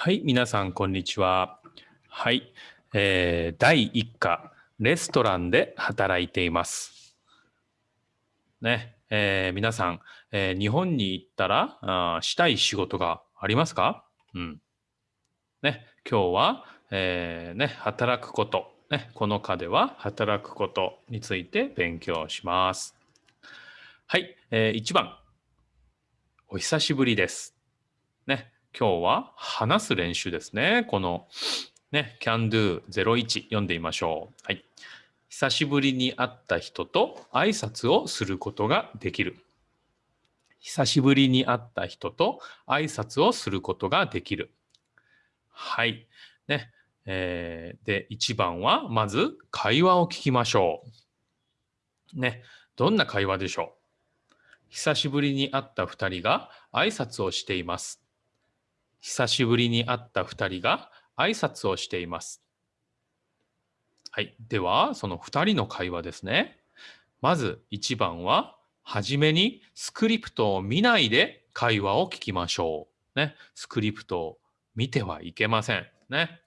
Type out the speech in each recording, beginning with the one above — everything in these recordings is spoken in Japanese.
はい、皆さん、こんにちは。はい、えー、第一課、レストランで働いています。ね、えー、皆さん、えー、日本に行ったらあしたい仕事がありますか？うん。ね、今日は、えー、ね、働くこと、ね、この課では働くことについて勉強します。はい、えー、1番、お久しぶりです。今日は話す練習ですね。このね、can do 01読んでみましょう。はい。久しぶりに会った人と挨拶をすることができる。久しぶりに会った人と挨拶をすることができる。はい。ね。えー、で、1番は、まず会話を聞きましょう。ね。どんな会話でしょう久しぶりに会った2人が挨拶をしています。久しぶりに会った2人が挨拶をしています。はい。では、その2人の会話ですね。まず1番は、はじめにスクリプトを見ないで会話を聞きましょう。ね。スクリプトを見てはいけません。ね。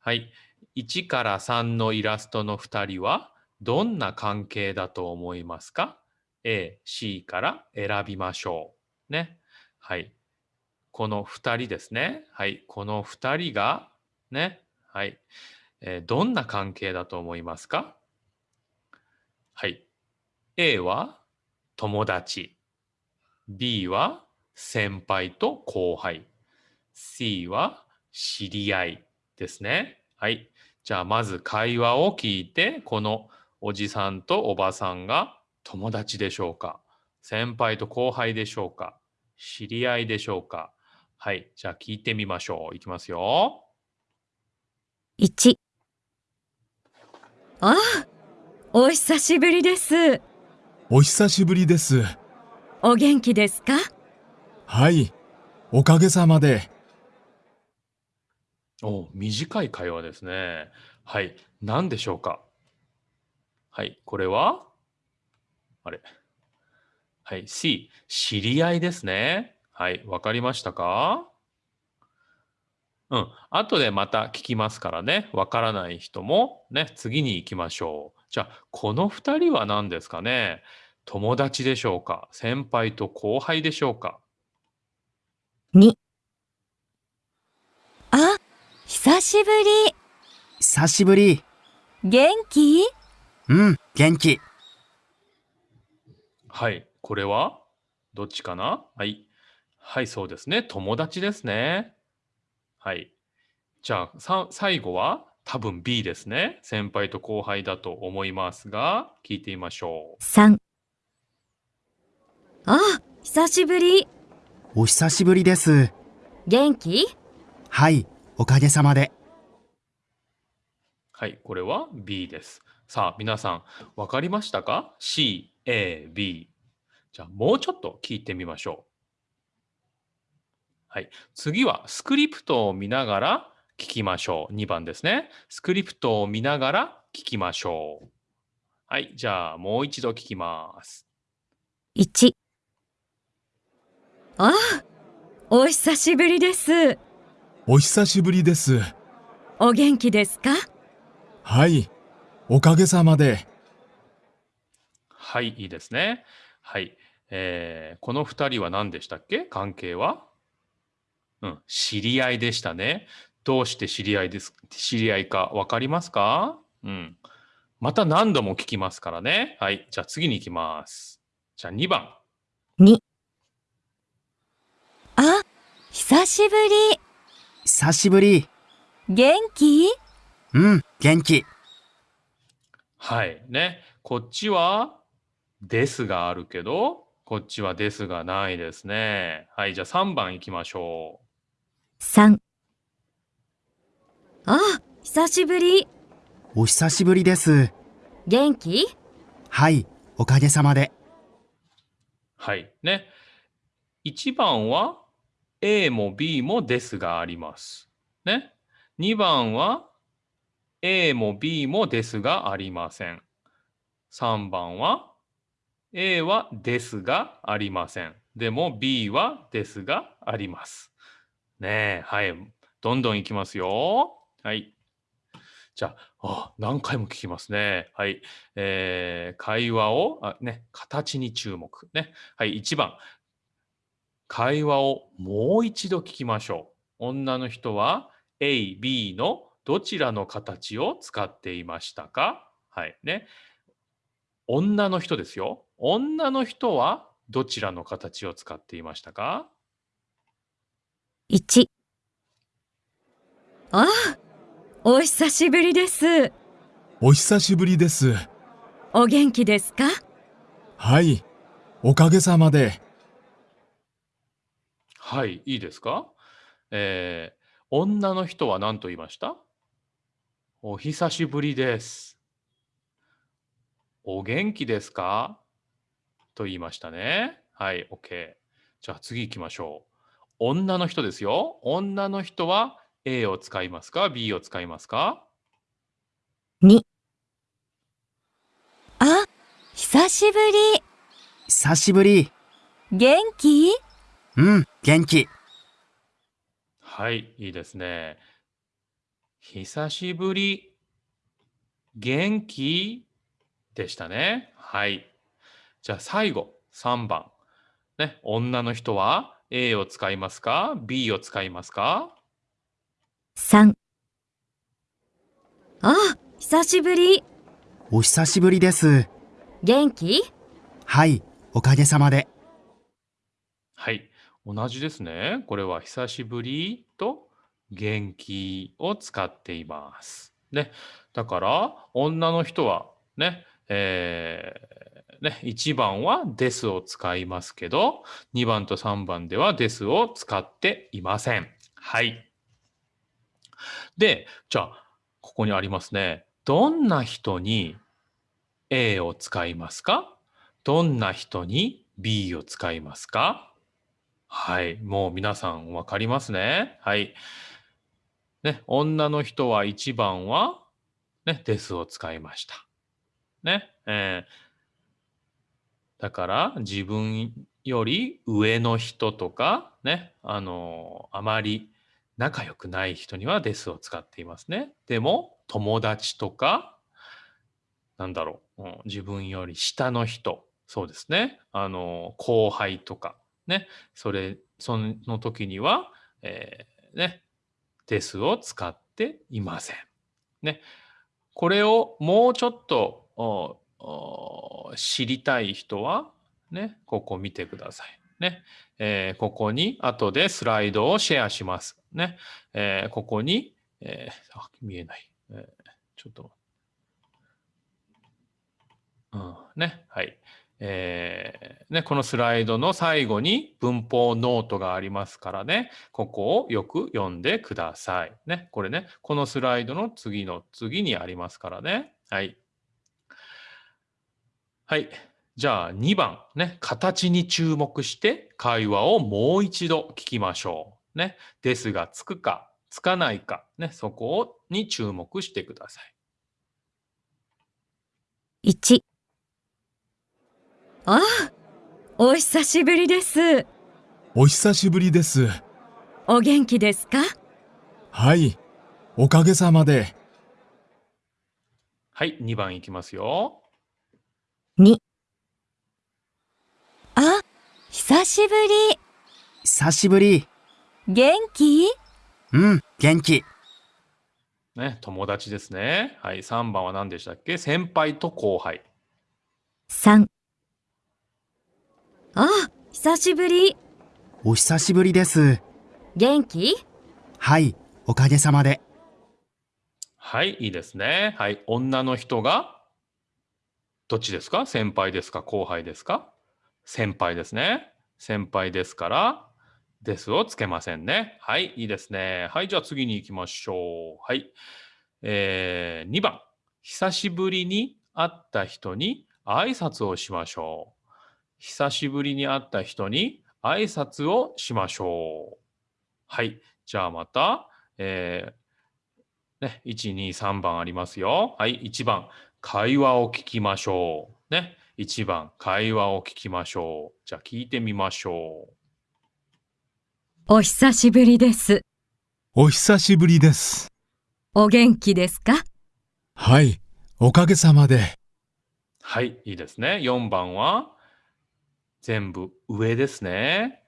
はい。1から3のイラストの2人はどんな関係だと思いますか ?A、C から選びましょう。ね。はい。この2人ですね。はい。この2人が、ね。はい。えー、どんな関係だと思いますか？はい。A は友達。B は先輩と後輩。C は知り合いですね。はい。じゃあまず会話を聞いて、このおじさんとおばさんが友達でしょうか？先輩と後輩でしょうか？知り合いでしょうか？はい。じゃあ聞いてみましょう。いきますよ。1ああ、お久しぶりです。お久しぶりです。お元気ですか？はい。おかげさまで。お短い会話ですね。はい。何でしょうか？はい。これは？あれ。はい。C、知り合いですね。はい、わかりましたか？うん。後でまた聞きますからね。わからない人もね、次に行きましょう。じゃあ、この2人は何ですかね？友達でしょうか？先輩と後輩でしょうか ?2。あ、久しぶり。久しぶり。元気？うん、元気。はい。これは？どっちかな？はい。はい、そうですね。友達ですね。はい。じゃあ、さ最後は多分 B ですね。先輩と後輩だと思いますが、聞いてみましょう。3。あ、久しぶり。お久しぶりです。元気？はい、おかげさまで。はい、これは B です。さあ、皆さん、わかりましたか ?C、A、B。じゃあ、もうちょっと聞いてみましょう。はい。次はスクリプトを見ながら聞きましょう。2番ですね。スクリプトを見ながら聞きましょう。はい。じゃあ、もう一度聞きます。1。ああ、お久しぶりです。お久しぶりです。お元気ですか？はい。おかげさまで。はい、いいですね。はい。えー、この2人は何でしたっけ？関係は？うん、知り合いでしたね。どうして知り合いです、知り合いかわかりますか？うん。また何度も聞きますからね。はい。じゃあ次に行きます。じゃあ2番。2。あ、久しぶり。久しぶり。元気？うん、元気。はい。ね。こっちは、ですがあるけど、こっちはですがないですね。はい。じゃあ3番行きましょう。3あ、久しぶり。お久しぶりです。元気？はい、おかげさまで。はい。ね。1番は A も B もですがあります。ね。2番は A も B もですがありません。3番は A はですがありません。でも B はですがあります。ねえ、はい。どんどんいきますよ。はい。じゃあ、あ何回も聞きますね。はい。えー会話を、あ、ね、形に注目。ね。はい。1番。会話をもう一度聞きましょう。女の人は A、B のどちらの形を使っていましたか？はい。ね。女の人ですよ。女の人はどちらの形を使っていましたか？1ああ、お久しぶりです。お久しぶりです。お元気ですか？はい。おかげさまで。はい、いいですか？えー女の人は何と言いました？お久しぶりです。お元気ですか？と言いましたね。はい、OK。じゃあ次行きましょう。女の人ですよ。女の人は A を使いますか ?B を使いますか？2あ、久しぶり。久しぶり。元気？うん、元気。はい、いいですね。久しぶり。元気？でしたね。はい。じゃあ最後、3番。ね、女の人は A を使いますか ?B を使いますか ?3 あ、久しぶり。お久しぶりです。元気？はい、おかげさまで。はい。同じですね。これは久しぶりと元気を使っています。ね。だから、女の人はね、えーね、1番はですを使いますけど、2番と3番ではですを使っていません。はい。で、じゃあ、ここにありますね。どんな人に A を使いますか？どんな人に B を使いますか？はい。もう皆さんわかりますね。はい。ね、女の人は1番は、ね、ですを使いました。ね。えーだから自分より上の人とか、ね、あのあまり仲良くない人にはですを使っていますね。でも、友達とか、なんだろう、うん自分より下の人、そうですね。あの、後輩とか、ね、それ、その時には、えーね、ですを使っていません。ね、これをもうちょっと知りたい人は、ね、ここ見てください。ね、えーここに後でスライドをシェアします。ね、えーここに、えー、見えない。えーちょっと。うん、ね、はい。えーね、このスライドの最後に文法ノートがありますからね、ここをよく読んでください。ね、これね、このスライドの次の次にありますからね。はい。はい。じゃあ2番、ね、形に注目して会話をもう一度聞きましょう。ね、ですがつくか、つかないか、ね、そこをに注目してください。1ああ、お久しぶりです。お久しぶりです。お元気ですか？はい。おかげさまで。はい、2番いきますよ。2あ、久しぶり。久しぶり。元気？うん、元気。ね、友達ですね。はい、3番は何でしたっけ？先輩と後輩。3あ、久しぶり。お久しぶりです。元気？はい、おかげさまで。はい、いいですね。はい、女の人が、どっちですか？先輩ですか？後輩ですか？先輩ですね。先輩ですから、ですをつけませんね。はい、いいですね。はい、じゃあ次に行きましょう。はい。えー、2番。久しぶりに会った人に挨拶をしましょう。久しぶりに会った人に挨拶をしましょう。はい。じゃあまた、えー、ね、1、2、3番ありますよ。はい、1番、会話を聞きましょう。ね、1番、会話を聞きましょう。じゃあ聞いてみましょう。お久しぶりです。お久しぶりです。お元気ですか？はい、おかげさまで。はい、いいですね。4番は全部上ですね。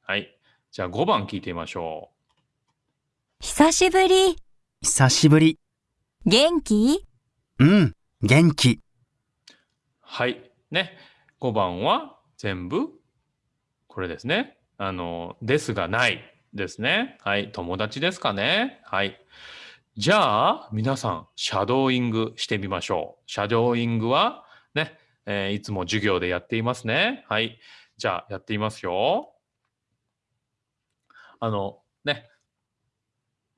はい。じゃあ5番聞いてみましょ久しぶり。久しぶり。元気？うん、元気。はい。ね。5番は全部これですね。あの、ですがないですね。はい。友達ですかね。はい。じゃあ、皆さん、シャドーイングしてみましょう。シャドーイングは、ね、えーいつも授業でやっていますね。はい。じゃあ、やってみますよ。あの、ね、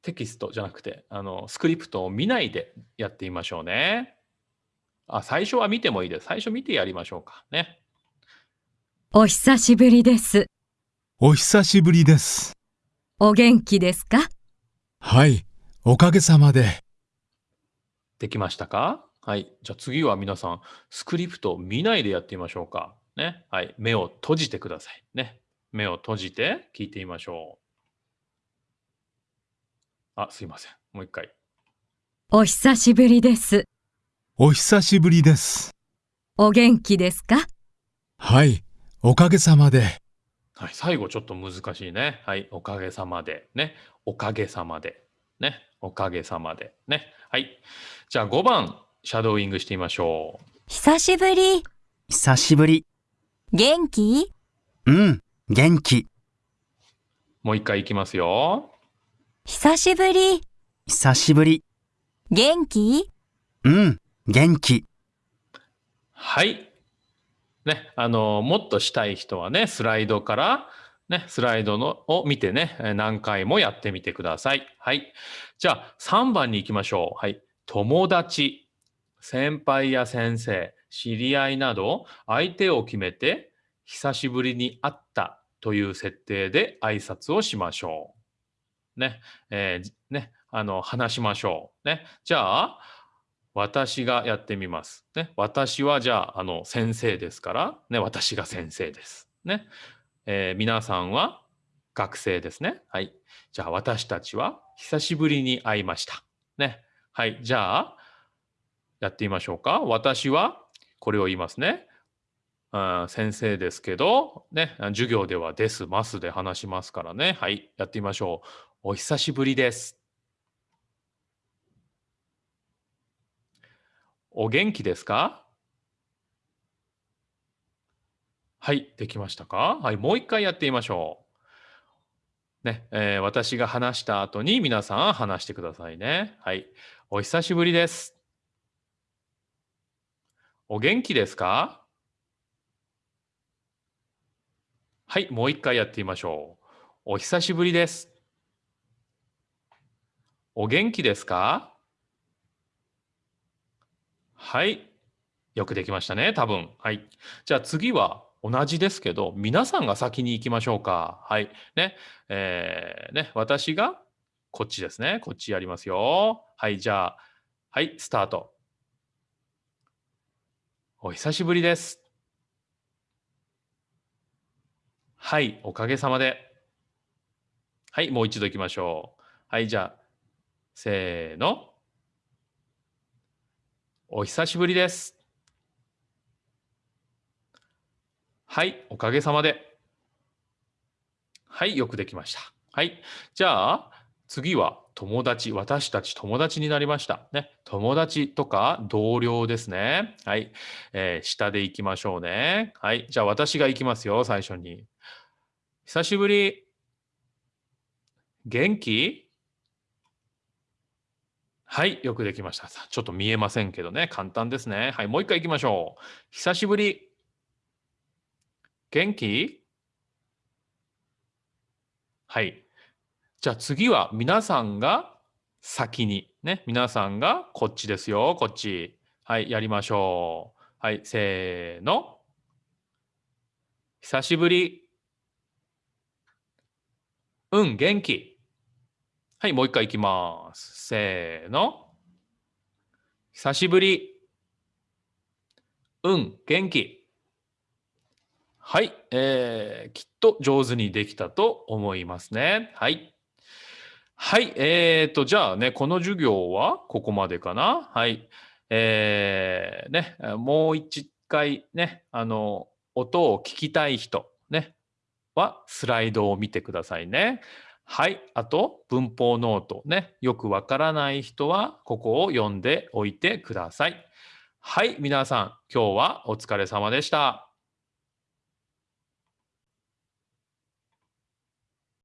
テキストじゃなくて、あの、スクリプトを見ないでやってみましょうね。あ、最初は見てもいいです。最初見てやりましょうか。ね。お久しぶりです。お久しぶりです。お元気ですか？はい、おかげさまで。できましたか？はい。じゃあ次は皆さん、スクリプトを見ないでやってみましょうか。ね。はい。目を閉じてください。ね。目を閉じて聞いてみましょう。あ、すいません。もう一回。お久しぶりです。お久しぶりです。お元気ですか？はい、おかげさまで。はい。最後ちょっと難しいね。はい。おかげさまで。ね。おかげさまで。ね。おかげさまで。ね。はい。じゃあ5番、シャドーイングしてみましょう。久しぶり。久しぶり。元気？うん、元気。もう一回いきますよ。久しぶり。久しぶり。元気？うん、元気。はい。ね、あの、もっとしたい人はね、スライドから、ね、スライドのを見てね、えー何回もやってみてください。はい。じゃあ、3番に行きましょう。はい。友達、先輩や先生、知り合いなど、相手を決めて、久しぶりに会ったという設定で挨拶をしましょう。ね、えーね、あの、話しましょう。ね。じゃあ、私がやってみます。ね、私はじゃあ、あの、先生ですから、ね、私が先生です。ね。えー皆さんは学生ですね。はい。じゃあ、私たちは久しぶりに会いました。ね。はい。じゃあ、やってみましょうか。私はこれを言いますね。あ先生ですけど、ね、授業ではです、ますで話しますからね。はい。やってみましょう。お久しぶりです。お元気ですか？はい、できましたか？はい、もう一回やってみましょう。ね、えー私が話した後に皆さん話してくださいね。はい、お久しぶりです。お元気ですか？はい、もう一回やってみましょう。お久しぶりです。お元気ですか？はい。よくできましたね、多分。はい。じゃあ次は同じですけど、皆さんが先に行きましょうか。はい。ね。えーね、私がこっちですね。こっちやりますよ。はい。じゃあ、はい、スタート。お久しぶりです。はい、おかげさまで。はい、もう一度行きましょう。はい、じゃあ、せーの。お久しぶりです。はい、おかげさまで。はい、よくできました。はい、じゃあ、次は友達、私たち友達になりました。ね、友達とか同僚ですね。はい、えー下で行きましょうね。はい、じゃあ私が行きますよ、最初に。久しぶり。元気？はい、よくできました。ちょっと見えませんけどね、簡単ですね。はい、もう一回行きましょう。久しぶり。元気？はい。じゃあ次は皆さんが先に、ね、皆さんがこっちですよ、こっち。はい、やりましょう。はい、せーの。久しぶり。うん、元気。はい、もう一回いきます。せーの。久しぶり。うん、元気。はい、えー、きっと上手にできたと思いますね。はい。はい。えーと、じゃあね、この授業はここまでかな。はい。えー、ね、もう一回ね、あの、音を聞きたい人、ね、はスライドを見てくださいね。はい。あと、文法ノートね。よくわからない人は、ここを読んでおいてください。はい。皆さん、今日はお疲れ様でした。